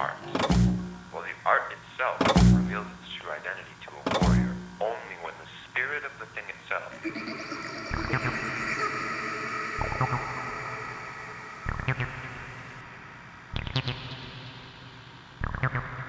art. While the art itself reveals its true identity to a warrior only when the spirit of the thing itself Yep, yep.